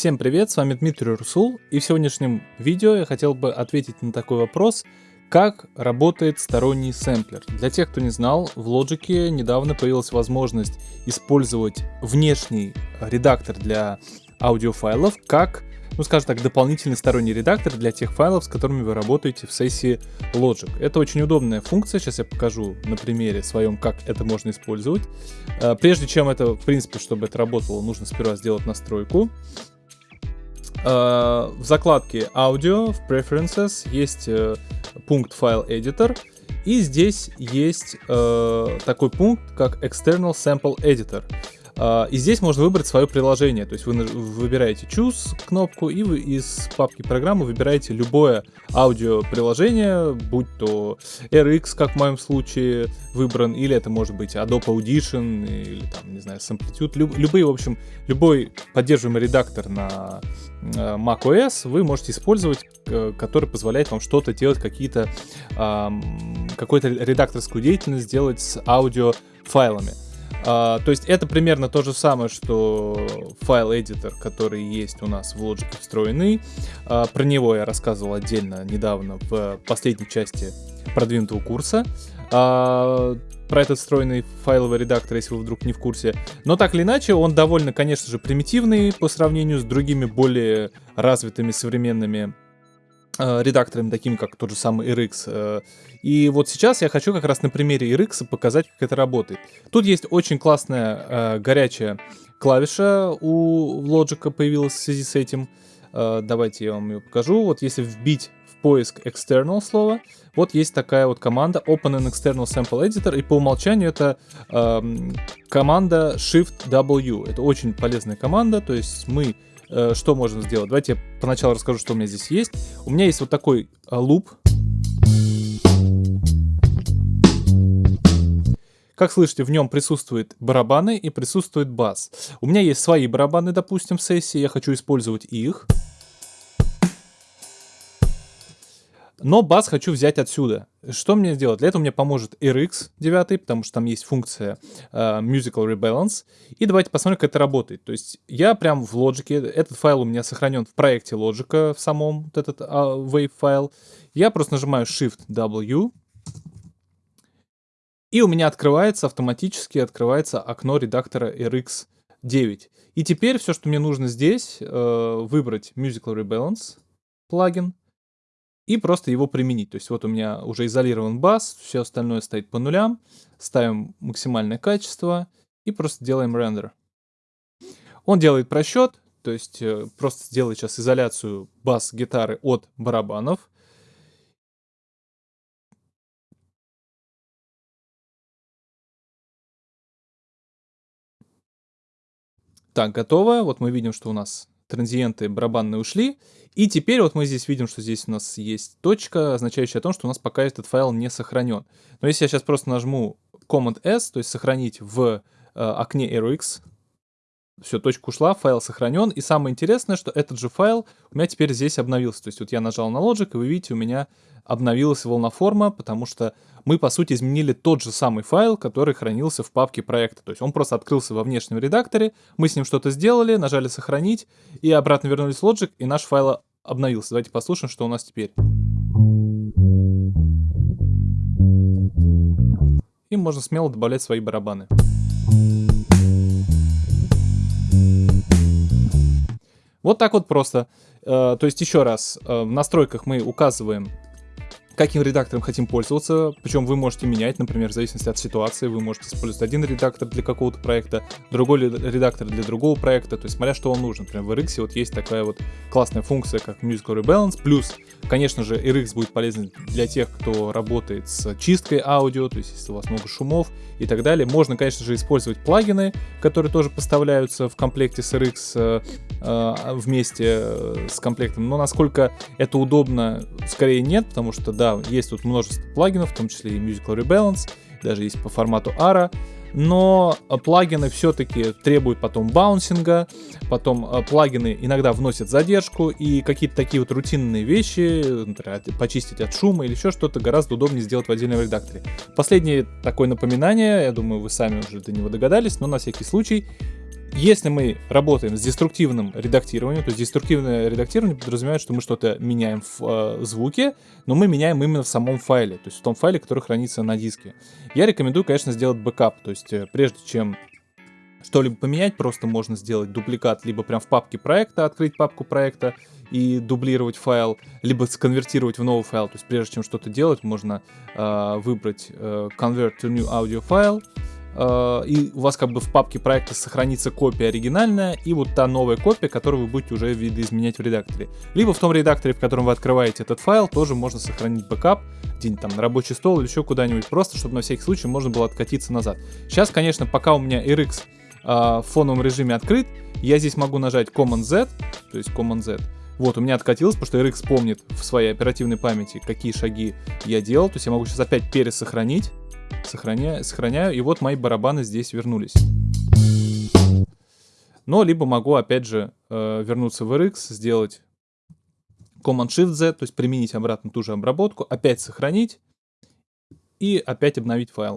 Всем привет, с вами Дмитрий Русул, и в сегодняшнем видео я хотел бы ответить на такой вопрос, как работает сторонний сэмплер. Для тех, кто не знал, в Logic недавно появилась возможность использовать внешний редактор для аудиофайлов как ну скажем так, дополнительный сторонний редактор для тех файлов, с которыми вы работаете в сессии Logic. Это очень удобная функция, сейчас я покажу на примере своем, как это можно использовать. Э, прежде чем это, в принципе, чтобы это работало, нужно сперва сделать настройку. Э, в закладке Audio, в Preferences есть э, пункт File Editor, и здесь есть такой пункт, как External Sample Editor. А, и здесь можно выбрать свое приложение. То есть вы выбираете Choose кнопку и вы из папки программы выбираете любое аудиоприложение, будь то RX, как в моем случае, выбран, или это может быть Adobe Audition, или там, не знаю, Samplitude, люб, любые, в общем, любой поддерживаемый редактор на э, macOS вы можете использовать, э, который позволяет вам что-то делать, какие-то, какую-то редакторскую деятельность делать с аудиофайлами. А, то есть это примерно то же самое, что файл-эдитор, который есть у нас в Logic встроенный. А, про него я рассказывал отдельно недавно в последней части продвинутого курса. А, про этот встроенный файловый редактор, если вы вдруг не в курсе. Но так или иначе, он довольно, конечно же, примитивный по сравнению с другими более развитыми современными редакторами, такими как тот же самый RX. Э, и вот сейчас я хочу как раз на примере RX показать, как это работает. Тут есть очень классная э, горячая клавиша у Logic появилась в связи с этим. Давайте я вам ее покажу. Вот если вбить в поиск external слово, вот есть такая вот команда Open an External Sample Editor, и по умолчанию это э, команда Shift-W. Это очень полезная команда, то есть мы Э, что можно сделать? Давайте я поначалу расскажу, что у меня здесь есть. У меня есть вот такой э, луп. Как слышите, в нем присутствуют барабаны и присутствует бас. У меня есть свои барабаны, допустим, в сессии, я хочу использовать их. Но бас хочу взять отсюда. Что мне сделать? Для этого мне поможет RX 9, потому что там есть функция uh, Musical Rebalance. И давайте посмотрим, как это работает. То есть я прям в Logic, этот файл у меня сохранен в проекте Logic, в самом вот этот uh, wave файл. Я просто нажимаю Shift-W. И у меня открывается, автоматически открывается окно редактора RX 9. И теперь все, что мне нужно здесь, uh, выбрать Musical Rebalance плагин и просто его применить. То есть вот у меня уже изолирован бас, все остальное стоит по нулям, ставим максимальное качество и просто делаем рендер. Он делает просчет, то есть э, просто сделает сейчас изоляцию бас-гитары от барабанов. Так, готово. Вот мы видим, что у нас транзиенты барабанные ушли. И теперь вот мы здесь видим, что здесь у нас есть точка, означающая о том, что у нас пока этот файл не сохранен. Но если я сейчас просто нажму Command-S, то есть сохранить в э, окне RX, все, точка ушла, файл сохранен. И самое интересное, что этот же файл у меня теперь здесь обновился. То есть вот я нажал на Logic, и вы видите, у меня обновилась волноформа, потому что мы, по сути, изменили тот же самый файл, который хранился в папке проекта. То есть он просто открылся во внешнем редакторе, мы с ним что-то сделали, нажали «Сохранить», и обратно вернулись в Logic, и наш файл обновился. Давайте послушаем, что у нас теперь. И можно смело добавлять свои барабаны. Вот так вот просто. Э, то есть еще раз, э, в настройках мы указываем каким редактором хотим пользоваться, причем вы можете менять, например, в зависимости от ситуации, вы можете использовать один редактор для какого-то проекта, другой редактор для другого проекта, то есть смотря что вам нужно. Например, в RX вот есть такая вот классная функция, как Musical Rebalance, плюс, конечно же, RX будет полезен для тех, кто работает с чисткой аудио, то есть если у вас много шумов и так далее. Можно, конечно же, использовать плагины, которые тоже поставляются в комплекте с RX э, э, вместе э, с комплектом, но насколько это удобно, скорее нет, потому что, да, есть тут множество плагинов, в том числе и Musical Rebalance, даже есть по формату ARA, но плагины все-таки требуют потом баунсинга, потом э, плагины иногда вносят задержку, и какие-то такие вот рутинные вещи, например, почистить от шума или еще что-то, гораздо удобнее сделать в отдельном редакторе. Последнее такое напоминание, я думаю, вы сами уже до него догадались, но на всякий случай, Если мы работаем с деструктивным редактированием, то есть деструктивное редактирование подразумевает, что мы что-то меняем в э, звуке, но мы меняем именно в самом файле, то есть в том файле, который хранится на диске. Я рекомендую, конечно, сделать бэкап, то есть э, прежде чем что-либо поменять, просто можно сделать дубликат либо прям в папке проекта, открыть папку проекта и дублировать файл, либо сконвертировать в новый файл. То есть прежде чем что-то делать, можно э, выбрать э, Convert to New Audio File, и у вас как бы в папке проекта сохранится копия оригинальная и вот та новая копия, которую вы будете уже видоизменять в редакторе. Либо в том редакторе, в котором вы открываете этот файл, тоже можно сохранить бэкап где-нибудь там на рабочий стол или еще куда-нибудь, просто чтобы на всякий случай можно было откатиться назад. Сейчас, конечно, пока у меня RX э, в фоновом режиме открыт, я здесь могу нажать Command-Z, то есть Command-Z, вот, у меня откатилось, потому что RX помнит в своей оперативной памяти, какие шаги я делал. То есть я могу сейчас опять пересохранить. Сохраняю, сохраняю, и вот мои барабаны здесь вернулись. Но либо могу, опять же, э, вернуться в RX, сделать Command-Shift-Z, то есть применить обратно ту же обработку, опять сохранить и опять обновить файл.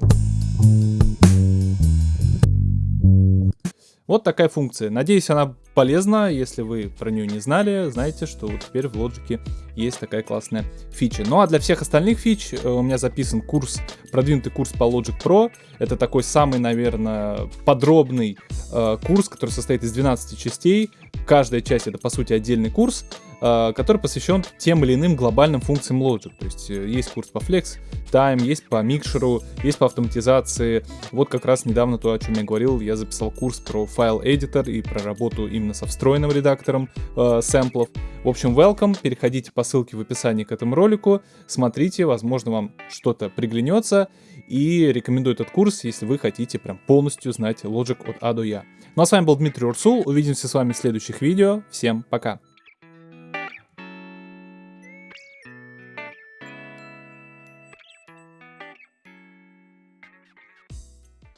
Вот такая функция. Надеюсь, она полезна. Если вы про нее не знали, знаете, что вот теперь в Logic есть такая классная фича. Ну а для всех остальных фич э, у меня записан курс, продвинутый курс по Logic Pro. Это такой самый, наверное, подробный э, курс, который состоит из 12 частей. Каждая часть это, по сути, отдельный курс. А, который посвящен тем или иным глобальным функциям Logic. То есть э, есть курс по Flex Time, есть по микшеру, есть по автоматизации. Вот как раз недавно то, о чем я говорил, я записал курс про файл editor и про работу именно со встроенным редактором э, сэмплов. В общем, welcome, переходите по ссылке в описании к этому ролику, смотрите, возможно вам что-то приглянется, и рекомендую этот курс, если вы хотите прям полностью знать Logic от А до Я. Ну а с вами был Дмитрий Урсул, увидимся с вами в следующих видео, всем пока!